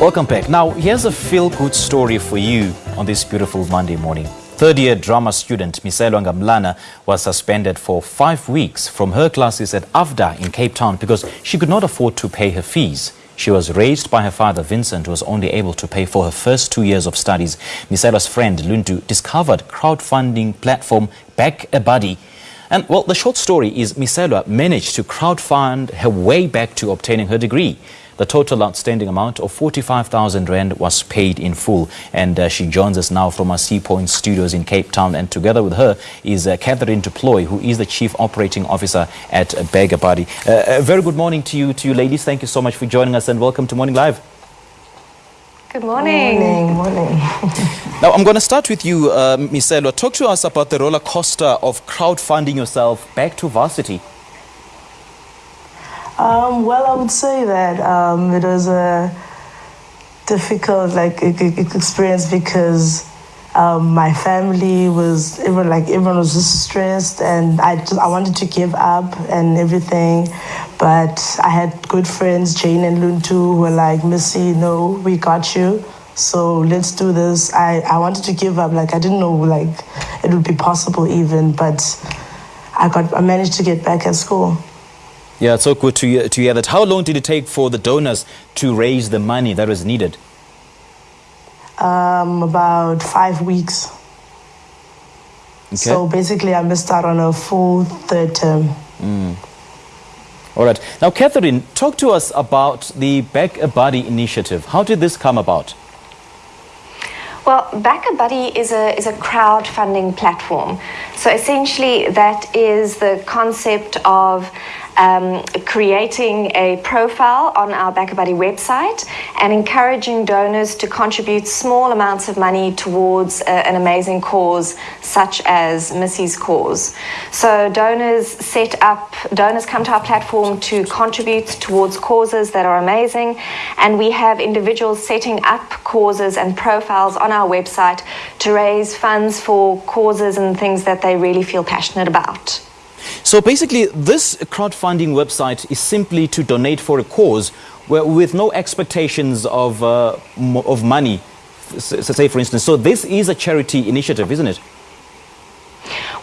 Welcome back. Now, here's a feel-good story for you on this beautiful Monday morning. Third-year drama student Miselo Ngamlana was suspended for five weeks from her classes at AFDA in Cape Town because she could not afford to pay her fees. She was raised by her father, Vincent, who was only able to pay for her first two years of studies. Miselo's friend, Luntu, discovered crowdfunding platform Back a Buddy. And, well, the short story is Miselo managed to crowdfund her way back to obtaining her degree. The total outstanding amount of 45,000 Rand was paid in full. And uh, she joins us now from our Sea Point studios in Cape Town. And together with her is uh, Catherine du Plooy, who is the Chief Operating Officer at a Uh, very good morning to you, to you ladies. Thank you so much for joining us and welcome to Morning Live. Good morning. Morning, morning. Now, I'm going to start with you, uh, Miselo. Talk to us about the roller coaster of crowdfunding yourself back to varsity. Um, well, I would say that um, it was a difficult like experience because um, my family was everyone like everyone was just stressed and I just, I wanted to give up and everything, but I had good friends Jane and Luntu who were like Missy, no, we got you. So let's do this. I, I wanted to give up. Like I didn't know like it would be possible even, but I got I managed to get back at school. Yeah, it's so good to to hear that. How long did it take for the donors to raise the money that was needed? Um, about five weeks. Okay. So basically, I missed out on a full third term. All right. Now, Catherine, talk to us about the Back a Buddy initiative. How did this come about? Well, Back a Buddy is a, is a crowdfunding platform. So essentially, that is the concept of um, creating a profile on our Back a Buddy website and encouraging donors to contribute small amounts of money towards a, an amazing cause such as Missy's cause. So donors set up, donors come to our platform to contribute towards causes that are amazing, and we have individuals setting up causes and profiles on our website to raise funds for causes and things that they really feel passionate about. So basically, this crowdfunding website is simply to donate for a cause where, with no expectations of, uh, of money, say for instance. So this is a charity initiative, isn't it?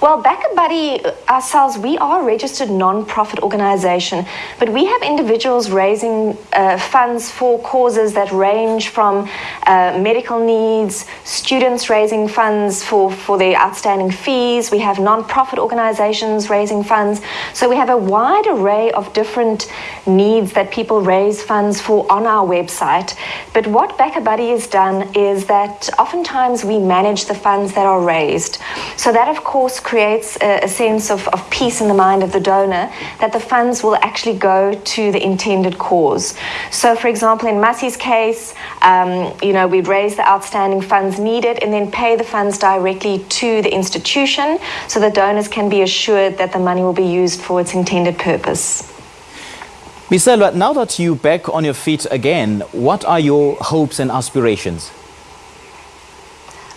Well, Back a Buddy uh, ourselves, we are a registered non-profit organization, but we have individuals raising uh, funds for causes that range from uh, medical needs, students raising funds for, for their outstanding fees. We have non-profit organizations raising funds. So we have a wide array of different needs that people raise funds for on our website. But what Back a Buddy has done is that oftentimes we manage the funds that are raised. So that, of course, creates a, a sense of, of peace in the mind of the donor that the funds will actually go to the intended cause. So, for example, in Massey's case, um, you know, we'd raise the outstanding funds needed and then pay the funds directly to the institution so the donors can be assured that the money will be used for its intended purpose. Miselwa, now that you're back on your feet again, what are your hopes and aspirations?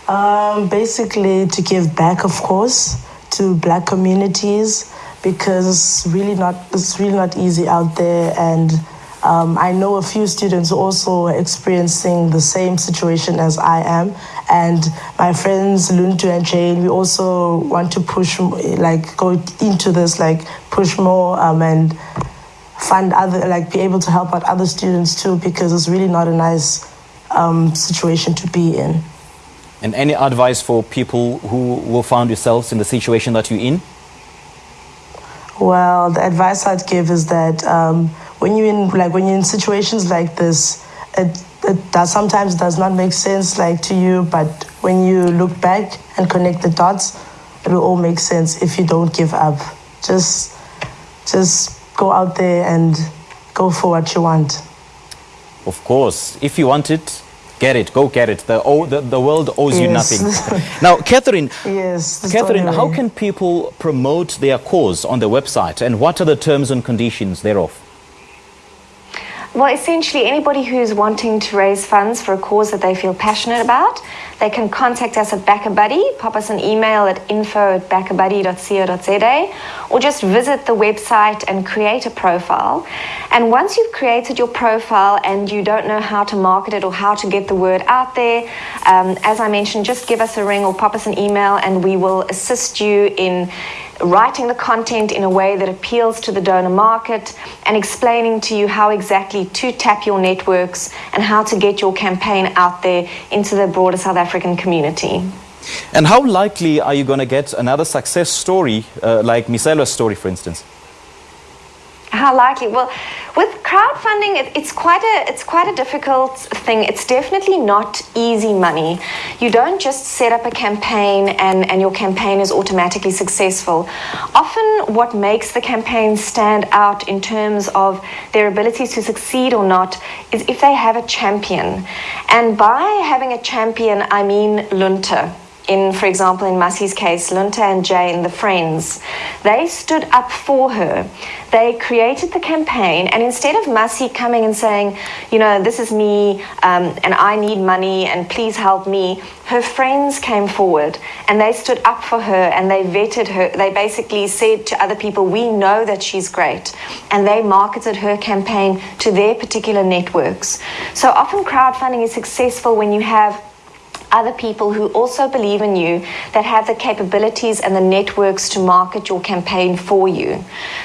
Um, basically, to give back, of course, to black communities because it's really not it's really not easy out there, and um, I know a few students also experiencing the same situation as I am, and my friends Luntu and Jane, we also want to push like go into this, like push more um, and fund other like be able to help out other students too because it's really not a nice um, situation to be in. And any advice for people who will find yourselves in the situation that you're in? Well, the advice I'd give is that um, when you're in like when you're in situations like this, it, it does sometimes does not make sense like to you, but when you look back and connect the dots, it will all make sense if you don't give up. Just just go out there and go for what you want. Of course, if you want it, get it, go get it. The, oh, the, the world owes you nothing. now, Catherine, Yes. Catherine, how can people promote their cause on the website and what are the terms and conditions thereof? Well, essentially, anybody who's wanting to raise funds for a cause that they feel passionate about, they can contact us at BackaBuddy, pop us an email at info at backabuddy.co.za, or just visit the website and create a profile. And once you've created your profile and you don't know how to market it or how to get the word out there, um, as I mentioned, just give us a ring or pop us an email and we will assist you in writing the content in a way that appeals to the donor market and explaining to you how exactly to tap your networks and how to get your campaign out there into the broader South African community. And how likely are you going to get another success story uh, like Miselwa's story, for instance? How likely? Well, with crowdfunding, it, it's quite a it's quite a difficult thing. It's definitely not easy money. You don't just set up a campaign and, and your campaign is automatically successful. Often, what makes the campaign stand out in terms of their ability to succeed or not is if they have a champion. And by having a champion, I mean Lunta in, for example, in Massey's case, Lunta and Jane, the friends, they stood up for her. They created the campaign, and instead of Massey coming and saying, you know, this is me, um, and I need money, and please help me, her friends came forward and they stood up for her and they vetted her. They basically said to other people, we know that she's great. And they marketed her campaign to their particular networks. So often crowdfunding is successful when you have other people who also believe in you that have the capabilities and the networks to market your campaign for you.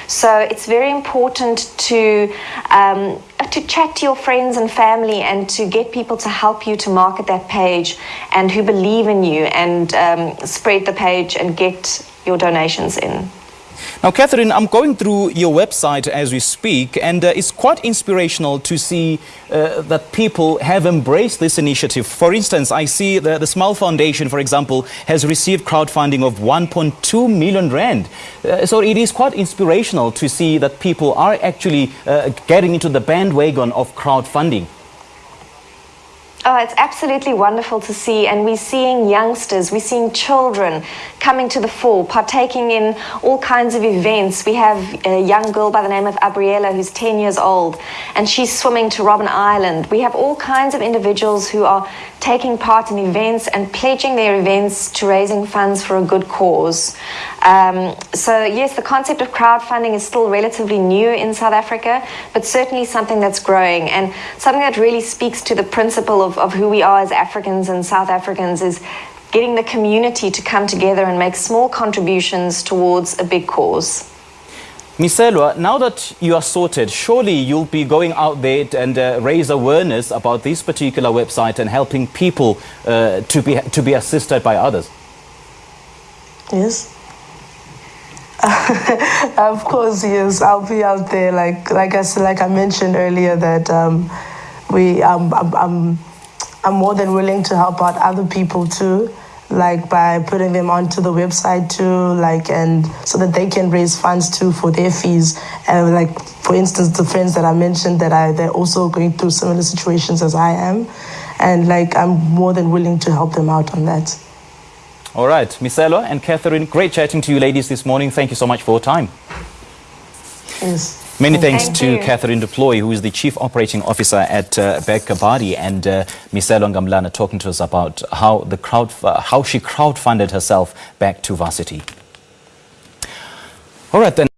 So it's very important to um, to chat to your friends and family and to get people to help you to market that page and who believe in you and um, spread the page and get your donations in. Now, Catherine, I'm going through your website as we speak, and uh, it's quite inspirational to see uh, that people have embraced this initiative. For instance, I see the, the Smile Foundation, for example, has received crowdfunding of 1.2 million rand. Uh, so it is quite inspirational to see that people are actually uh, getting into the bandwagon of crowdfunding. Oh, it's absolutely wonderful to see. And we're seeing youngsters, we're seeing children coming to the fore, partaking in all kinds of events. We have a young girl by the name of Abriella who's 10 years old, and she's swimming to Robben Island. We have all kinds of individuals who are taking part in events and pledging their events to raising funds for a good cause. Um, so, yes, the concept of crowdfunding is still relatively new in South Africa, but certainly something that's growing and something that really speaks to the principle of, of who we are as Africans and South Africans is getting the community to come together and make small contributions towards a big cause. Miselwa, now that you are sorted, surely you'll be going out there and uh, raise awareness about this particular website and helping people uh, to, be, to be assisted by others. Yes. of course, yes. I'll be out there, like like I said, like I mentioned earlier, that um, we um, I'm, I'm I'm more than willing to help out other people too like by putting them onto the website too, like and so that they can raise funds too for their fees. And like for instance, the friends that I mentioned that I they're also going through similar situations as I am, and like I'm more than willing to help them out on that. All right, Miselwa and Catherine, great chatting to you ladies this morning. Thank you so much for your time. Yes. Many thanks Thank to you. Catherine du Plooy, who is the Chief Operating Officer at uh, BackaBuddy, and uh, Miselo Ngamlana talking to us about how, the crowd, uh, how she crowdfunded herself back to varsity. All right, then.